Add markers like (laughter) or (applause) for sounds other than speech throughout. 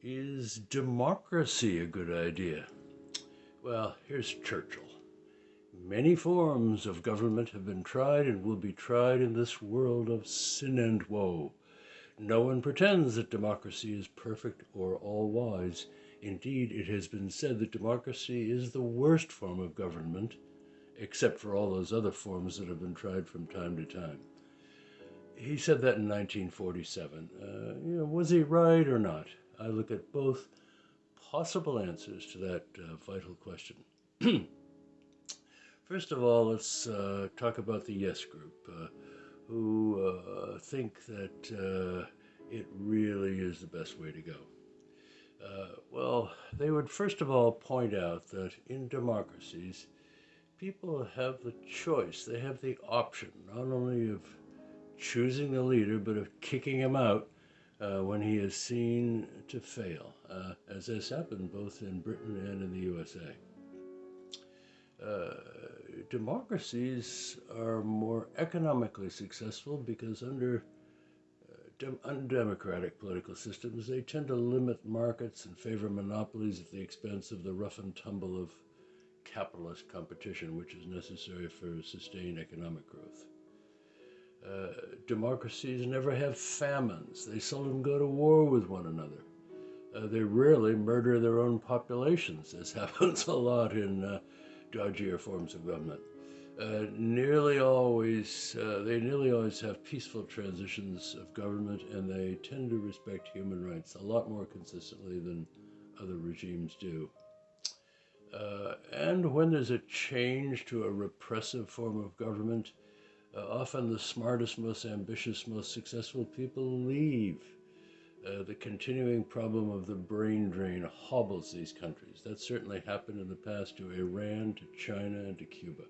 Is democracy a good idea? Well, here's Churchill. Many forms of government have been tried and will be tried in this world of sin and woe. No one pretends that democracy is perfect or all wise. Indeed, it has been said that democracy is the worst form of government, except for all those other forms that have been tried from time to time. He said that in 1947. Uh, you know, was he right or not? I look at both possible answers to that uh, vital question. (clears throat) First of all, let's uh, talk about the Yes Group, uh, who uh, think that uh, it really is the best way to go. Uh, well, they would first of all point out that in democracies, people have the choice, they have the option not only of choosing the leader, but of kicking him out uh, when he is seen to fail, uh, as has happened both in Britain and in the USA. Uh, democracies are more economically successful because under uh, undemocratic political systems, they tend to limit markets and favor monopolies at the expense of the rough and tumble of capitalist competition, which is necessary for sustained economic growth. Uh, democracies never have famines. They seldom go to war with one another. Uh, they rarely murder their own populations, This (laughs) happens a lot in uh, dodgier forms of government. Uh, nearly always, uh, they nearly always have peaceful transitions of government, and they tend to respect human rights a lot more consistently than other regimes do. And when there's a change to a repressive form of government, uh, often the smartest, most ambitious, most successful people leave. Uh, the continuing problem of the brain drain hobbles these countries. That certainly happened in the past to Iran, to China, and to Cuba.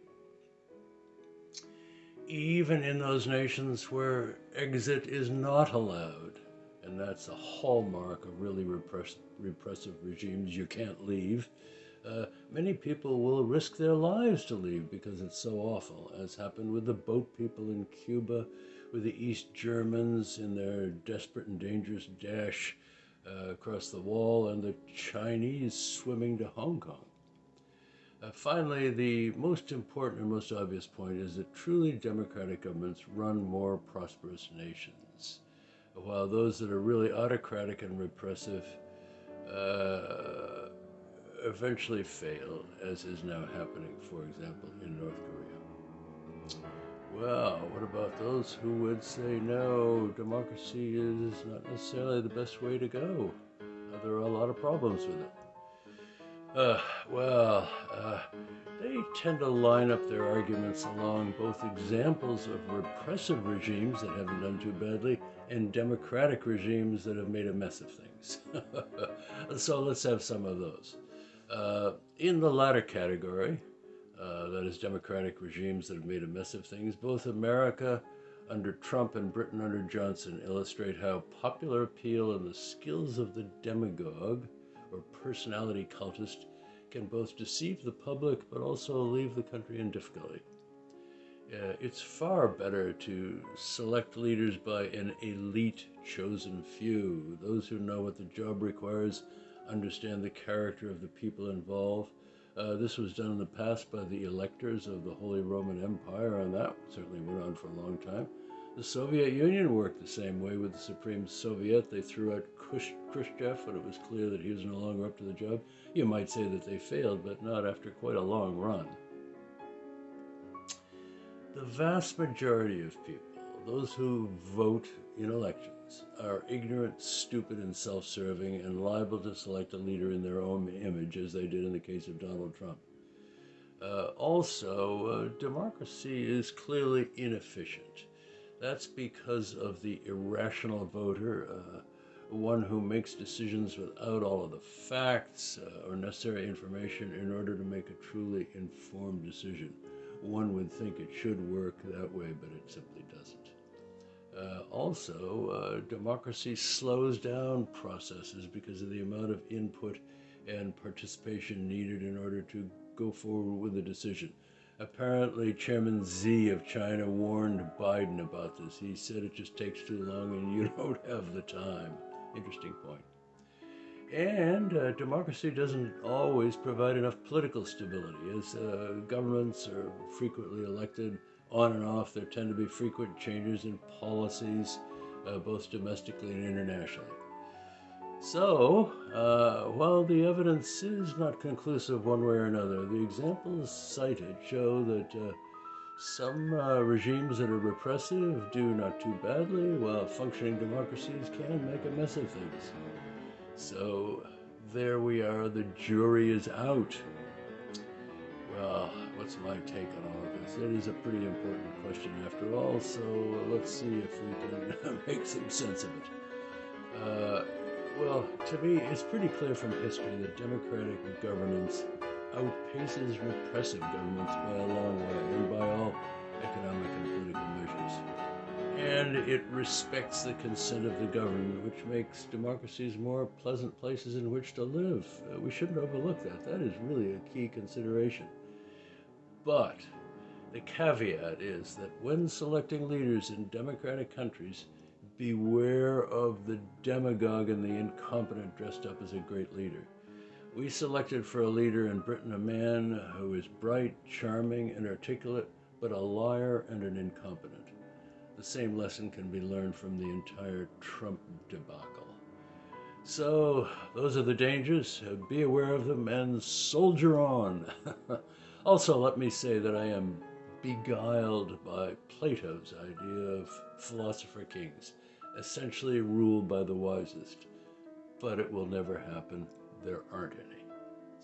Even in those nations where exit is not allowed, and that's a hallmark of really repress repressive regimes, you can't leave. Uh, many people will risk their lives to leave because it's so awful, as happened with the boat people in Cuba, with the East Germans in their desperate and dangerous dash uh, across the wall, and the Chinese swimming to Hong Kong. Uh, finally, the most important and most obvious point is that truly democratic governments run more prosperous nations, while those that are really autocratic and repressive uh, eventually fail, as is now happening, for example, in North Korea. Well, what about those who would say no, democracy is not necessarily the best way to go? There are a lot of problems with it. Uh, well, uh, they tend to line up their arguments along both examples of repressive regimes that haven't done too badly and democratic regimes that have made a mess of things. (laughs) so let's have some of those. Uh, in the latter category, uh, that is democratic regimes that have made a mess of things, both America under Trump and Britain under Johnson illustrate how popular appeal and the skills of the demagogue or personality cultist can both deceive the public but also leave the country in difficulty. Uh, it's far better to select leaders by an elite chosen few, those who know what the job requires understand the character of the people involved. Uh, this was done in the past by the electors of the Holy Roman Empire, and that certainly went on for a long time. The Soviet Union worked the same way with the Supreme Soviet. They threw out Khrushchev when it was clear that he was no longer up to the job. You might say that they failed, but not after quite a long run. The vast majority of people, those who vote in elections, are ignorant, stupid, and self serving, and liable to select a leader in their own image, as they did in the case of Donald Trump. Uh, also, uh, democracy is clearly inefficient. That's because of the irrational voter, uh, one who makes decisions without all of the facts uh, or necessary information in order to make a truly informed decision. One would think it should work that way, but it simply doesn't. Uh, also, uh, democracy slows down processes because of the amount of input and participation needed in order to go forward with a decision. Apparently, Chairman Xi of China warned Biden about this. He said it just takes too long and you (laughs) don't have the time. Interesting point. And uh, democracy doesn't always provide enough political stability. As uh, governments are frequently elected on and off, there tend to be frequent changes in policies, uh, both domestically and internationally. So, uh, while the evidence is not conclusive one way or another, the examples cited show that uh, some uh, regimes that are repressive do not too badly, while functioning democracies can make a mess of things. So, there we are, the jury is out. Well, what's my take on all of this? It is a pretty important question after all, so let's see if we can (laughs) make some sense of it. Uh, well, to me, it's pretty clear from history that democratic governance outpaces repressive governments by a long way and by all economic and political measures. And it respects the consent of the governed, which makes democracies more pleasant places in which to live. Uh, we shouldn't overlook that. That is really a key consideration. But the caveat is that when selecting leaders in democratic countries, beware of the demagogue and the incompetent dressed up as a great leader. We selected for a leader in Britain a man who is bright, charming, and articulate, but a liar and an incompetent. The same lesson can be learned from the entire Trump debacle. So, those are the dangers. Be aware of them and soldier on. (laughs) also, let me say that I am beguiled by Plato's idea of philosopher kings essentially ruled by the wisest. But it will never happen. There aren't any.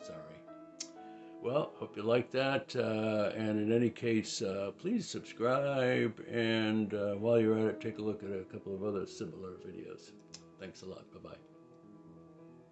Sorry. Well, hope you like that. Uh, and in any case, uh, please subscribe. And uh, while you're at it, take a look at a couple of other similar videos. Thanks a lot. Bye bye.